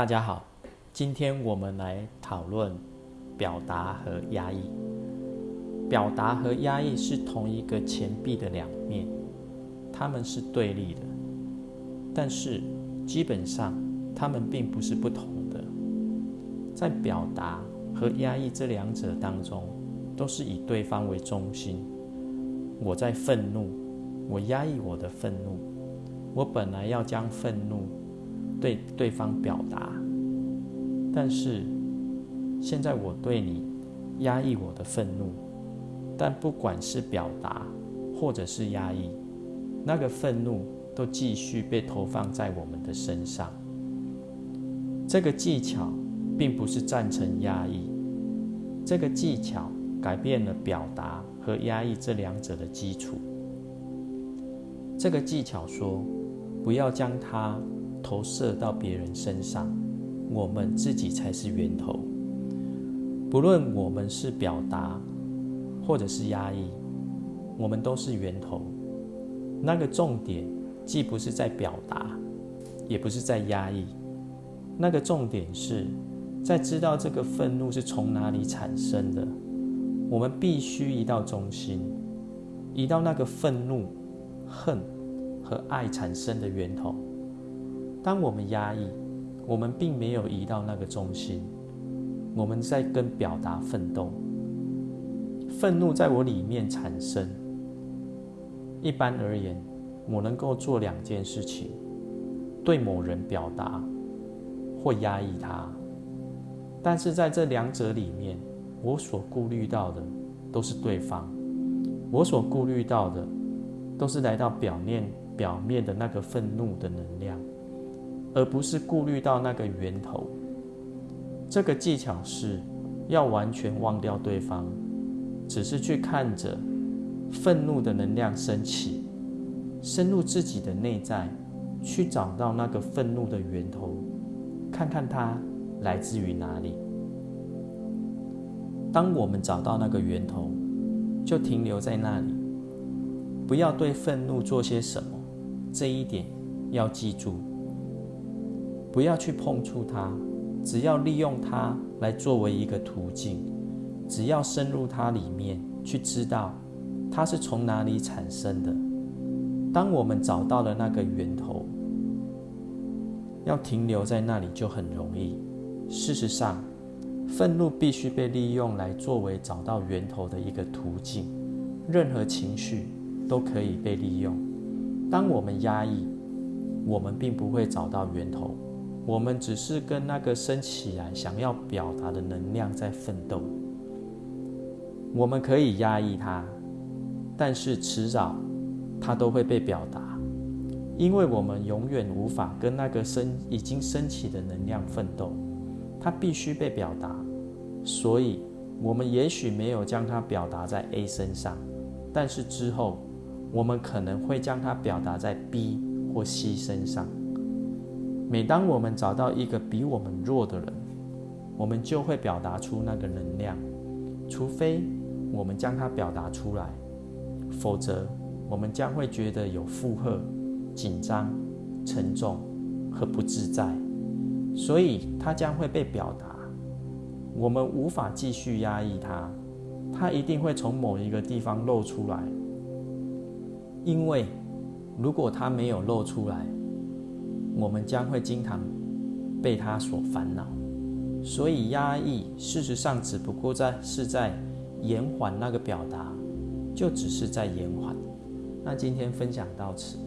大家好，今天我们来讨论表达和压抑。表达和压抑是同一个钱币的两面，它们是对立的，但是基本上它们并不是不同的。在表达和压抑这两者当中，都是以对方为中心。我在愤怒，我压抑我的愤怒，我本来要将愤怒对对方表达，但是现在我对你压抑我的愤怒。但不管是表达，或者是压抑，那个愤怒都继续被投放在我们的身上。这个技巧并不是赞成压抑，这个技巧改变了表达和压抑这两者的基础。这个技巧说，不要将它投射到别人身上，我们自己才是源头。不论我们是表达。或者是压抑，我们都是源头。那个重点既不是在表达，也不是在压抑。那个重点是在知道这个愤怒是从哪里产生的。我们必须移到中心，移到那个愤怒、恨和爱产生的源头。当我们压抑，我们并没有移到那个中心，我们在跟表达奋斗。愤怒在我里面产生。一般而言，我能够做两件事情：对某人表达，或压抑他。但是在这两者里面，我所顾虑到的都是对方，我所顾虑到的都是来到表面表面的那个愤怒的能量，而不是顾虑到那个源头。这个技巧是要完全忘掉对方。只是去看着愤怒的能量升起，深入自己的内在，去找到那个愤怒的源头，看看它来自于哪里。当我们找到那个源头，就停留在那里，不要对愤怒做些什么。这一点要记住，不要去碰触它，只要利用它来作为一个途径。只要深入它里面去，知道它是从哪里产生的。当我们找到了那个源头，要停留在那里就很容易。事实上，愤怒必须被利用来作为找到源头的一个途径。任何情绪都可以被利用。当我们压抑，我们并不会找到源头，我们只是跟那个升起来想要表达的能量在奋斗。我们可以压抑它，但是迟早它都会被表达，因为我们永远无法跟那个升已经升起的能量奋斗，它必须被表达。所以，我们也许没有将它表达在 A 身上，但是之后我们可能会将它表达在 B 或 C 身上。每当我们找到一个比我们弱的人，我们就会表达出那个能量，除非。我们将它表达出来，否则我们将会觉得有负荷、紧张、沉重和不自在，所以它将会被表达。我们无法继续压抑它，它一定会从某一个地方露出来。因为如果它没有露出来，我们将会经常被它所烦恼。所以压抑，事实上只不过在是在。延缓那个表达，就只是在延缓。那今天分享到此。